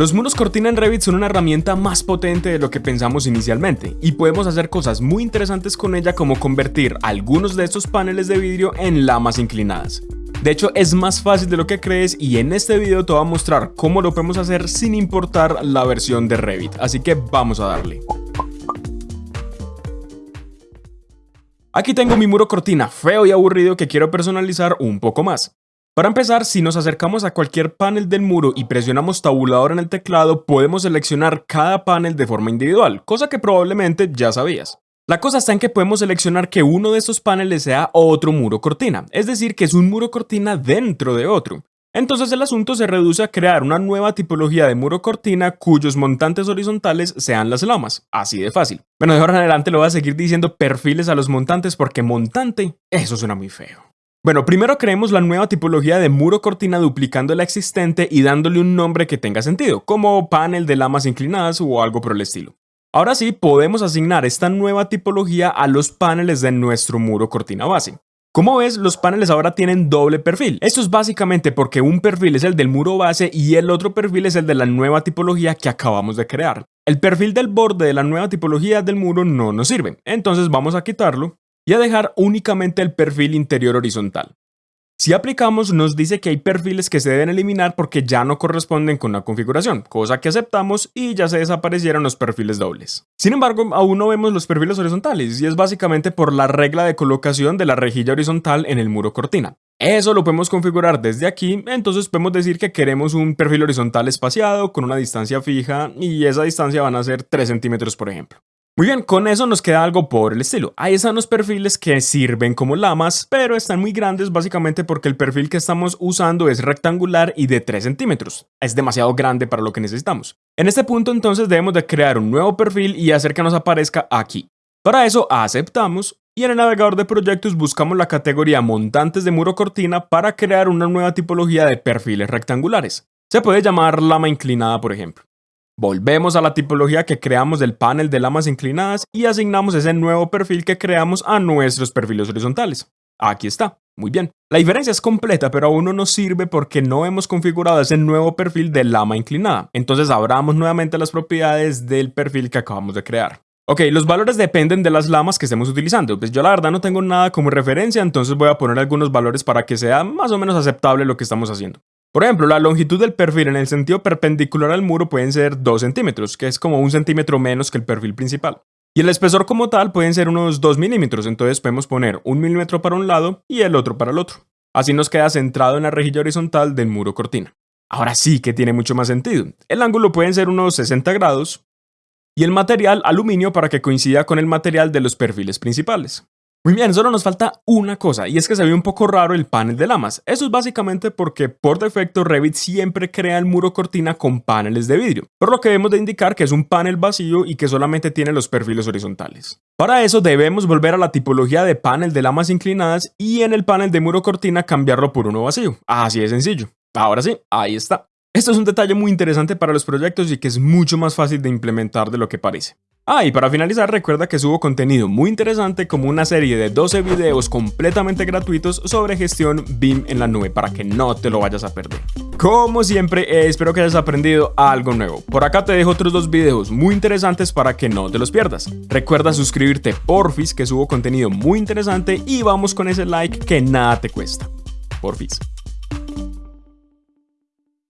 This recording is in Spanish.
Los muros cortina en Revit son una herramienta más potente de lo que pensamos inicialmente y podemos hacer cosas muy interesantes con ella como convertir algunos de estos paneles de vidrio en lamas inclinadas. De hecho es más fácil de lo que crees y en este video te voy a mostrar cómo lo podemos hacer sin importar la versión de Revit, así que vamos a darle. Aquí tengo mi muro cortina feo y aburrido que quiero personalizar un poco más. Para empezar, si nos acercamos a cualquier panel del muro y presionamos tabulador en el teclado, podemos seleccionar cada panel de forma individual, cosa que probablemente ya sabías. La cosa está en que podemos seleccionar que uno de estos paneles sea otro muro cortina, es decir, que es un muro cortina dentro de otro. Entonces el asunto se reduce a crear una nueva tipología de muro cortina cuyos montantes horizontales sean las lamas, así de fácil. Bueno, de ahora en adelante lo voy a seguir diciendo perfiles a los montantes porque montante, eso suena muy feo. Bueno, primero creemos la nueva tipología de muro cortina duplicando la existente y dándole un nombre que tenga sentido, como panel de lamas inclinadas o algo por el estilo. Ahora sí, podemos asignar esta nueva tipología a los paneles de nuestro muro cortina base. Como ves, los paneles ahora tienen doble perfil. Esto es básicamente porque un perfil es el del muro base y el otro perfil es el de la nueva tipología que acabamos de crear. El perfil del borde de la nueva tipología del muro no nos sirve, entonces vamos a quitarlo y a dejar únicamente el perfil interior horizontal. Si aplicamos nos dice que hay perfiles que se deben eliminar porque ya no corresponden con la configuración, cosa que aceptamos y ya se desaparecieron los perfiles dobles. Sin embargo, aún no vemos los perfiles horizontales y es básicamente por la regla de colocación de la rejilla horizontal en el muro cortina. Eso lo podemos configurar desde aquí, entonces podemos decir que queremos un perfil horizontal espaciado con una distancia fija y esa distancia van a ser 3 centímetros por ejemplo. Muy bien, con eso nos queda algo por el estilo. Ahí están los perfiles que sirven como lamas, pero están muy grandes básicamente porque el perfil que estamos usando es rectangular y de 3 centímetros. Es demasiado grande para lo que necesitamos. En este punto entonces debemos de crear un nuevo perfil y hacer que nos aparezca aquí. Para eso aceptamos y en el navegador de proyectos buscamos la categoría montantes de muro cortina para crear una nueva tipología de perfiles rectangulares. Se puede llamar lama inclinada por ejemplo. Volvemos a la tipología que creamos del panel de lamas inclinadas y asignamos ese nuevo perfil que creamos a nuestros perfiles horizontales. Aquí está, muy bien. La diferencia es completa, pero aún no nos sirve porque no hemos configurado ese nuevo perfil de lama inclinada. Entonces abramos nuevamente las propiedades del perfil que acabamos de crear. Ok, los valores dependen de las lamas que estemos utilizando. Pues yo la verdad no tengo nada como referencia, entonces voy a poner algunos valores para que sea más o menos aceptable lo que estamos haciendo. Por ejemplo, la longitud del perfil en el sentido perpendicular al muro pueden ser 2 centímetros, que es como un centímetro menos que el perfil principal. Y el espesor como tal pueden ser unos 2 milímetros, entonces podemos poner un milímetro para un lado y el otro para el otro. Así nos queda centrado en la rejilla horizontal del muro cortina. Ahora sí que tiene mucho más sentido. El ángulo pueden ser unos 60 grados y el material aluminio para que coincida con el material de los perfiles principales. Muy bien, solo nos falta una cosa, y es que se ve un poco raro el panel de lamas. Eso es básicamente porque por defecto Revit siempre crea el muro cortina con paneles de vidrio, por lo que debemos de indicar que es un panel vacío y que solamente tiene los perfiles horizontales. Para eso debemos volver a la tipología de panel de lamas inclinadas y en el panel de muro cortina cambiarlo por uno vacío. Así de sencillo. Ahora sí, ahí está. Esto es un detalle muy interesante para los proyectos y que es mucho más fácil de implementar de lo que parece. Ah, y para finalizar recuerda que subo contenido muy interesante como una serie de 12 videos completamente gratuitos sobre gestión BIM en la nube para que no te lo vayas a perder. Como siempre, eh, espero que hayas aprendido algo nuevo. Por acá te dejo otros dos videos muy interesantes para que no te los pierdas. Recuerda suscribirte porfis que subo contenido muy interesante y vamos con ese like que nada te cuesta. Porfis.